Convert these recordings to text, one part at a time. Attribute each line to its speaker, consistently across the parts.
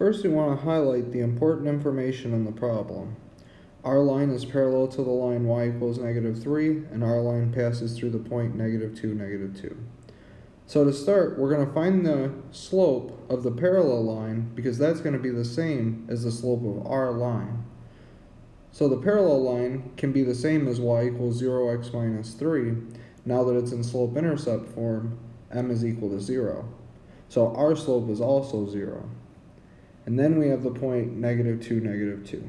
Speaker 1: First, we want to highlight the important information in the problem. Our line is parallel to the line y equals negative 3, and our line passes through the point negative 2, negative 2. So to start, we're going to find the slope of the parallel line because that's going to be the same as the slope of our line. So the parallel line can be the same as y equals 0x minus 3. Now that it's in slope-intercept form, m is equal to 0. So our slope is also 0. And then we have the point negative 2, negative 2.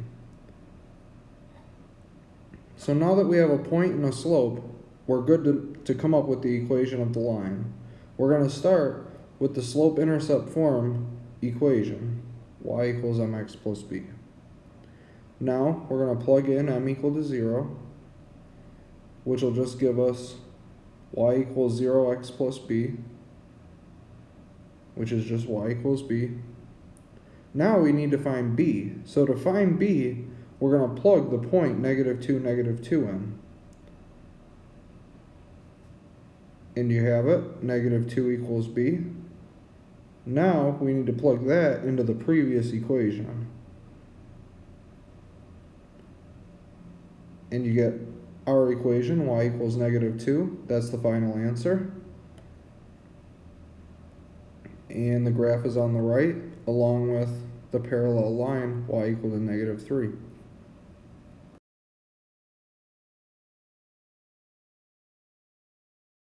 Speaker 1: So now that we have a point and a slope, we're good to, to come up with the equation of the line. We're going to start with the slope-intercept form equation, y equals mx plus b. Now we're going to plug in m equal to 0, which will just give us y equals 0x plus b, which is just y equals b. Now we need to find b. So to find b, we're going to plug the point negative 2, negative 2 in. And you have it, negative 2 equals b. Now we need to plug that into the previous equation. And you get our equation, y equals negative 2. That's the final answer. And the graph is on the right, along with the parallel line, y equal to negative 3.